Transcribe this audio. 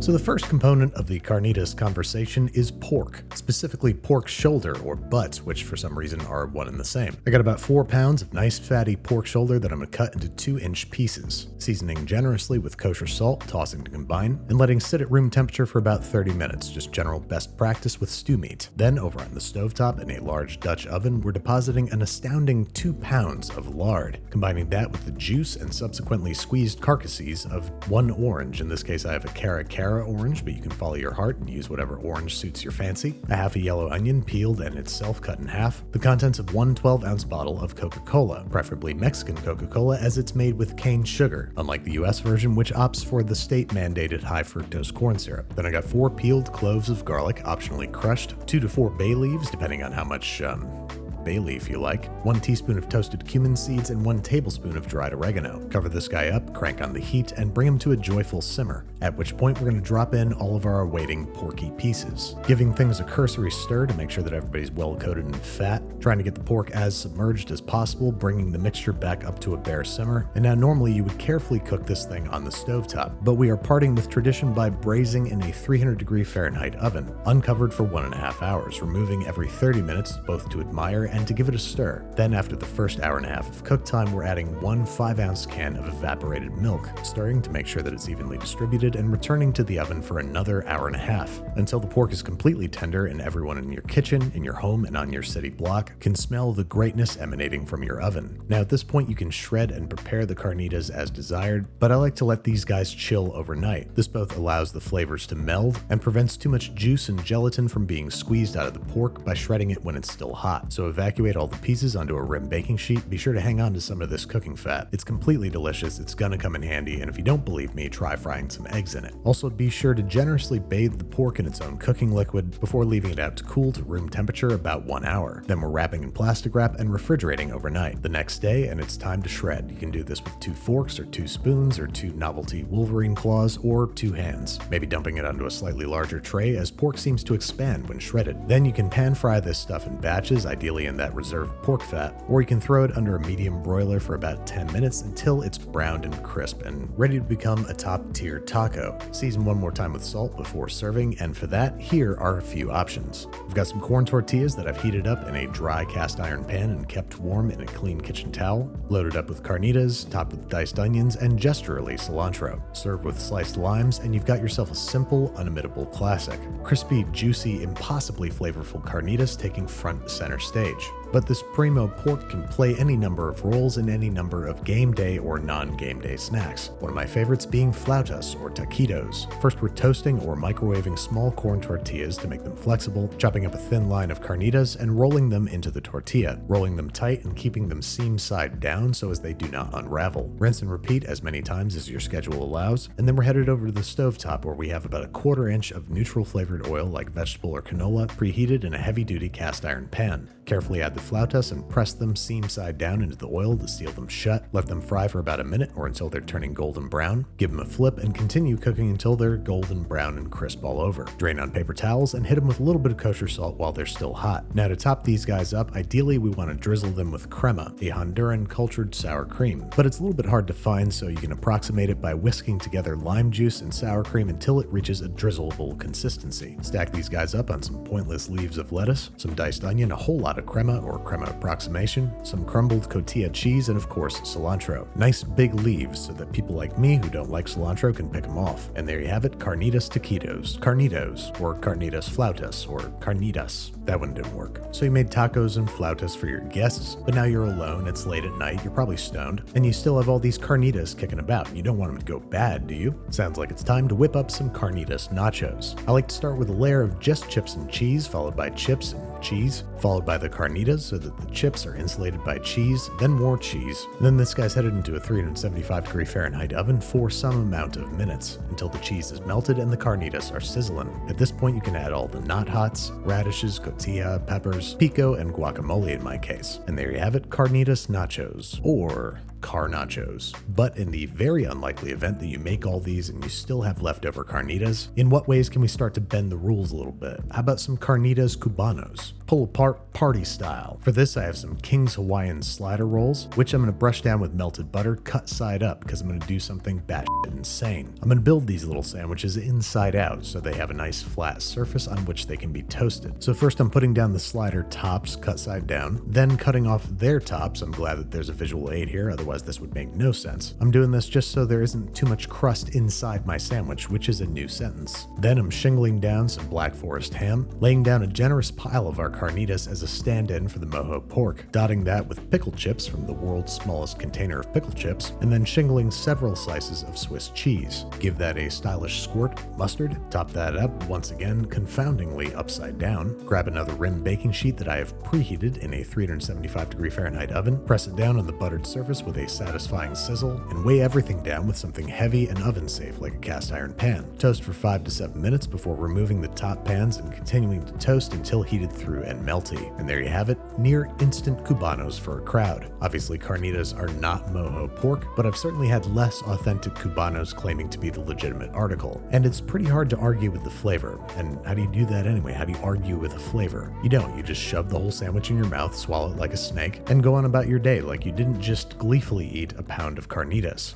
So the first component of the carnitas conversation is pork, specifically pork shoulder or butt, which for some reason are one and the same. I got about four pounds of nice fatty pork shoulder that I'm gonna cut into two inch pieces, seasoning generously with kosher salt, tossing to combine, and letting sit at room temperature for about 30 minutes, just general best practice with stew meat. Then over on the stovetop in a large Dutch oven, we're depositing an astounding two pounds of lard, combining that with the juice and subsequently squeezed carcasses of one orange. In this case, I have a Cara Cara orange, but you can follow your heart and use whatever orange suits your fancy. A half a yellow onion peeled and itself cut in half. The contents of one 12 ounce bottle of Coca-Cola, preferably Mexican Coca-Cola as it's made with cane sugar, unlike the US version which opts for the state mandated high fructose corn syrup. Then I got four peeled cloves of garlic, optionally crushed, two to four bay leaves, depending on how much um, bay leaf you like, one teaspoon of toasted cumin seeds, and one tablespoon of dried oregano. Cover this guy up, crank on the heat, and bring him to a joyful simmer, at which point we're going to drop in all of our awaiting porky pieces. Giving things a cursory stir to make sure that everybody's well coated in fat, trying to get the pork as submerged as possible, bringing the mixture back up to a bare simmer, and now normally you would carefully cook this thing on the stovetop, but we are parting with tradition by braising in a 300 degree Fahrenheit oven, uncovered for one and a half hours, removing every 30 minutes both to admire and to give it a stir. Then after the first hour and a half of cook time, we're adding one 5 ounce can of evaporated milk, stirring to make sure that it's evenly distributed and returning to the oven for another hour and a half, until the pork is completely tender and everyone in your kitchen, in your home, and on your city block can smell the greatness emanating from your oven. Now at this point you can shred and prepare the carnitas as desired, but I like to let these guys chill overnight. This both allows the flavors to meld and prevents too much juice and gelatin from being squeezed out of the pork by shredding it when it's still hot. So evacuate all the pieces onto a rim baking sheet, be sure to hang on to some of this cooking fat. It's completely delicious, it's gonna come in handy, and if you don't believe me, try frying some eggs in it. Also be sure to generously bathe the pork in its own cooking liquid before leaving it out to cool to room temperature about one hour. Then we're wrapping in plastic wrap and refrigerating overnight. The next day, and it's time to shred. You can do this with two forks or two spoons or two novelty Wolverine claws or two hands. Maybe dumping it onto a slightly larger tray as pork seems to expand when shredded. Then you can pan fry this stuff in batches, ideally in that reserved pork fat, or you can throw it under a medium broiler for about 10 minutes until it's browned and crisp and ready to become a top tier taco. Season one more time with salt before serving, and for that, here are a few options. We've got some corn tortillas that I've heated up in a dry cast iron pan and kept warm in a clean kitchen towel, loaded up with carnitas, topped with diced onions, and gesturally cilantro. Serve with sliced limes, and you've got yourself a simple, unimitable classic. Crispy, juicy, impossibly flavorful carnitas taking front center stage. But this primo pork can play any number of roles in any number of game day or non-game day snacks. One of my favorites being flautas or taquitos. First we're toasting or microwaving small corn tortillas to make them flexible, chopping up a thin line of carnitas and rolling them into the tortilla, rolling them tight and keeping them seam side down so as they do not unravel. Rinse and repeat as many times as your schedule allows, and then we're headed over to the stovetop where we have about a quarter inch of neutral flavored oil like vegetable or canola preheated in a heavy duty cast iron pan. Carefully add the flautas and press them seam side down into the oil to seal them shut. Let them fry for about a minute or until they're turning golden brown. Give them a flip and continue cooking until they're golden brown and crisp all over. Drain on paper towels and hit them with a little bit of kosher salt while they're still hot. Now to top these guys up, ideally we want to drizzle them with crema, a Honduran cultured sour cream. But it's a little bit hard to find so you can approximate it by whisking together lime juice and sour cream until it reaches a drizzleable consistency. Stack these guys up on some pointless leaves of lettuce, some diced onion, a whole lot of crema or crema approximation, some crumbled cotija cheese, and of course cilantro. Nice big leaves so that people like me who don't like cilantro can pick them off. And there you have it, carnitas taquitos, carnitos, or carnitas flautas, or carnitas. That one didn't work. So you made tacos and flautas for your guests, but now you're alone, it's late at night, you're probably stoned, and you still have all these carnitas kicking about. You don't want them to go bad, do you? Sounds like it's time to whip up some carnitas nachos. I like to start with a layer of just chips and cheese, followed by chips and cheese, followed by the carnitas so that the chips are insulated by cheese, then more cheese. Then this guy's headed into a 375 degree Fahrenheit oven for some amount of minutes until the cheese is melted and the carnitas are sizzling. At this point you can add all the not hots, radishes, cotija, peppers, pico, and guacamole in my case. And there you have it, carnitas nachos. Or car nachos. But in the very unlikely event that you make all these and you still have leftover carnitas, in what ways can we start to bend the rules a little bit? How about some carnitas cubanos? Pull apart party style. For this, I have some King's Hawaiian slider rolls, which I'm going to brush down with melted butter, cut side up, because I'm going to do something batshit insane. I'm going to build these little sandwiches inside out so they have a nice flat surface on which they can be toasted. So first I'm putting down the slider tops cut side down, then cutting off their tops. I'm glad that there's a visual aid here, otherwise this would make no sense. I'm doing this just so there isn't too much crust inside my sandwich, which is a new sentence. Then I'm shingling down some Black Forest ham, laying down a generous pile of our carnitas as a stand-in for the mojo pork, dotting that with pickle chips from the world's smallest container of pickle chips, and then shingling several slices of Swiss cheese. Give that a stylish squirt mustard, top that up once again confoundingly upside down, grab another rim baking sheet that I have preheated in a 375 degree Fahrenheit oven, press it down on the buttered surface with a satisfying sizzle, and weigh everything down with something heavy and oven safe like a cast iron pan. Toast for 5 to 7 minutes before removing the top pans and continuing to toast until heated through and melty. And there you have it, near instant cubanos for a crowd. Obviously carnitas are not mojo pork, but I've certainly had less authentic cubanos claiming to be the legitimate article. And it's pretty hard to argue with the flavor. And how do you do that anyway? How do you argue with a flavor? You don't, you just shove the whole sandwich in your mouth, swallow it like a snake, and go on about your day like you didn't just gleefully eat a pound of carnitas.